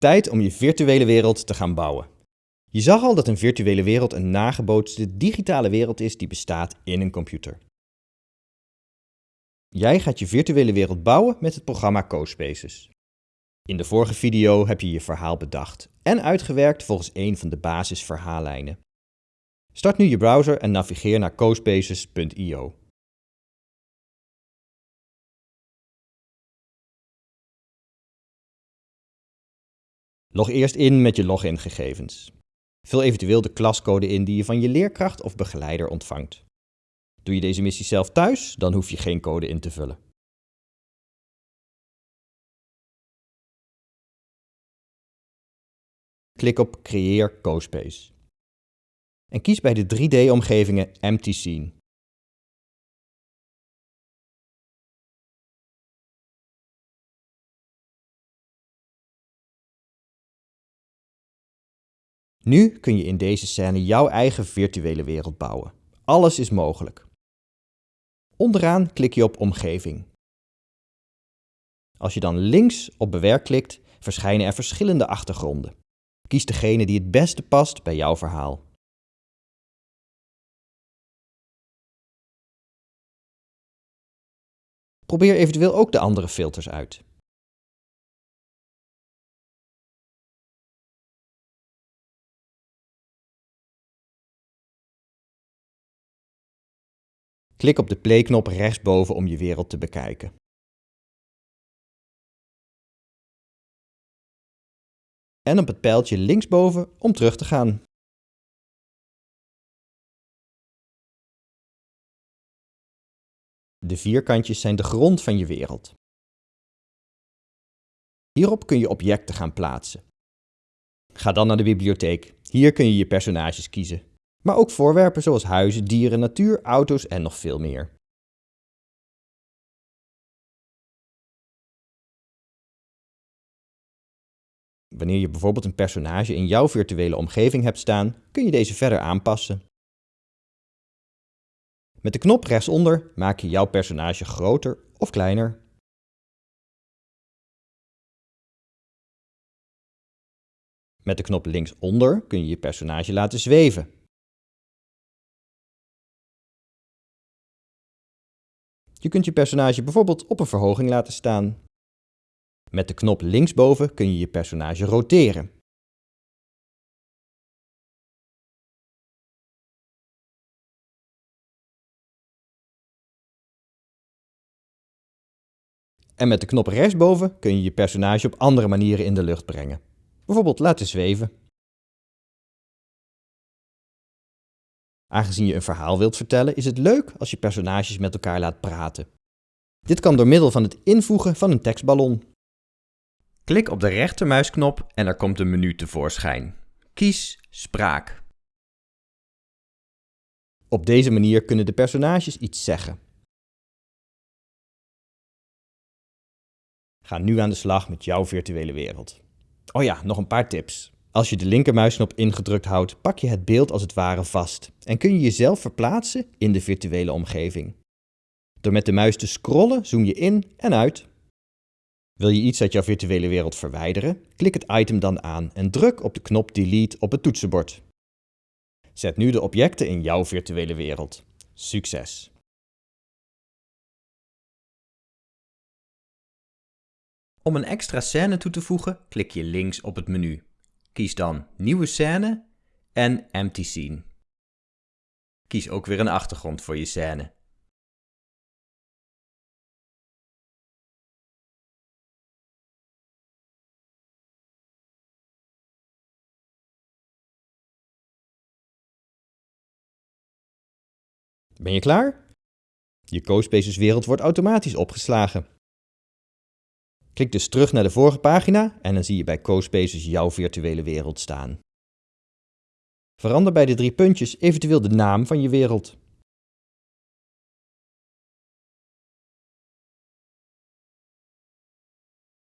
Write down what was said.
Tijd om je virtuele wereld te gaan bouwen. Je zag al dat een virtuele wereld een nagebootste digitale wereld is die bestaat in een computer. Jij gaat je virtuele wereld bouwen met het programma CoSpaces. In de vorige video heb je je verhaal bedacht en uitgewerkt volgens een van de basisverhaallijnen. Start nu je browser en navigeer naar cospaces.io. Log eerst in met je logingegevens. Vul eventueel de klascode in die je van je leerkracht of begeleider ontvangt. Doe je deze missie zelf thuis, dan hoef je geen code in te vullen. Klik op Creëer CoSpace. En kies bij de 3D-omgevingen Empty Scene. Nu kun je in deze scène jouw eigen virtuele wereld bouwen. Alles is mogelijk. Onderaan klik je op Omgeving. Als je dan links op Bewerk klikt, verschijnen er verschillende achtergronden. Kies degene die het beste past bij jouw verhaal. Probeer eventueel ook de andere filters uit. Klik op de playknop rechtsboven om je wereld te bekijken. En op het pijltje linksboven om terug te gaan. De vierkantjes zijn de grond van je wereld. Hierop kun je objecten gaan plaatsen. Ga dan naar de bibliotheek. Hier kun je je personages kiezen maar ook voorwerpen zoals huizen, dieren, natuur, auto's en nog veel meer. Wanneer je bijvoorbeeld een personage in jouw virtuele omgeving hebt staan, kun je deze verder aanpassen. Met de knop rechtsonder maak je jouw personage groter of kleiner. Met de knop linksonder kun je je personage laten zweven. Je kunt je personage bijvoorbeeld op een verhoging laten staan. Met de knop linksboven kun je je personage roteren. En met de knop rechtsboven kun je je personage op andere manieren in de lucht brengen. Bijvoorbeeld laten zweven. Aangezien je een verhaal wilt vertellen, is het leuk als je personages met elkaar laat praten. Dit kan door middel van het invoegen van een tekstballon. Klik op de rechtermuisknop en er komt een menu tevoorschijn. Kies Spraak. Op deze manier kunnen de personages iets zeggen. Ga nu aan de slag met jouw virtuele wereld. Oh ja, nog een paar tips. Als je de linkermuisknop ingedrukt houdt, pak je het beeld als het ware vast en kun je jezelf verplaatsen in de virtuele omgeving. Door met de muis te scrollen zoom je in en uit. Wil je iets uit jouw virtuele wereld verwijderen? Klik het item dan aan en druk op de knop Delete op het toetsenbord. Zet nu de objecten in jouw virtuele wereld. Succes! Om een extra scène toe te voegen, klik je links op het menu. Kies dan Nieuwe scène en Empty Scene. Kies ook weer een achtergrond voor je scène. Ben je klaar? Je CoSpaces wereld wordt automatisch opgeslagen. Klik dus terug naar de vorige pagina en dan zie je bij CoSpaces jouw virtuele wereld staan. Verander bij de drie puntjes eventueel de naam van je wereld.